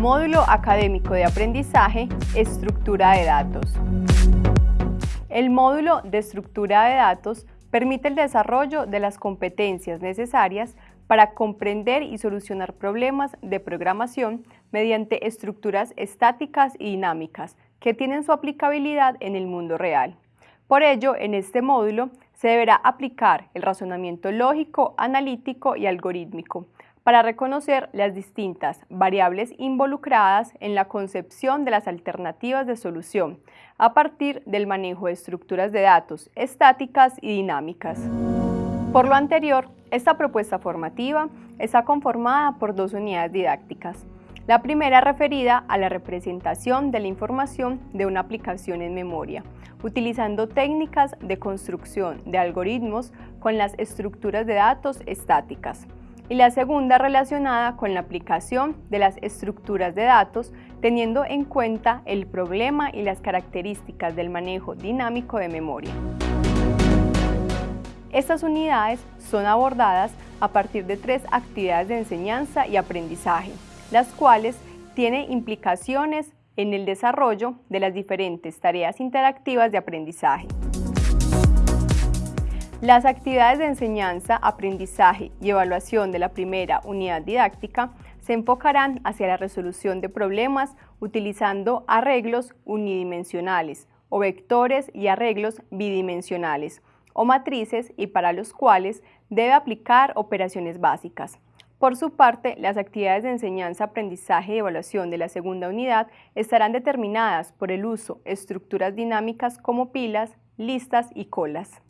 Módulo Académico de Aprendizaje, Estructura de Datos. El módulo de Estructura de Datos permite el desarrollo de las competencias necesarias para comprender y solucionar problemas de programación mediante estructuras estáticas y dinámicas que tienen su aplicabilidad en el mundo real. Por ello, en este módulo se deberá aplicar el razonamiento lógico, analítico y algorítmico, para reconocer las distintas variables involucradas en la concepción de las alternativas de solución a partir del manejo de estructuras de datos estáticas y dinámicas. Por lo anterior, esta propuesta formativa está conformada por dos unidades didácticas. La primera referida a la representación de la información de una aplicación en memoria, utilizando técnicas de construcción de algoritmos con las estructuras de datos estáticas y la segunda relacionada con la aplicación de las estructuras de datos teniendo en cuenta el problema y las características del manejo dinámico de memoria. Estas unidades son abordadas a partir de tres actividades de enseñanza y aprendizaje, las cuales tienen implicaciones en el desarrollo de las diferentes tareas interactivas de aprendizaje. Las actividades de enseñanza, aprendizaje y evaluación de la primera unidad didáctica se enfocarán hacia la resolución de problemas utilizando arreglos unidimensionales o vectores y arreglos bidimensionales o matrices y para los cuales debe aplicar operaciones básicas. Por su parte, las actividades de enseñanza, aprendizaje y evaluación de la segunda unidad estarán determinadas por el uso de estructuras dinámicas como pilas, listas y colas.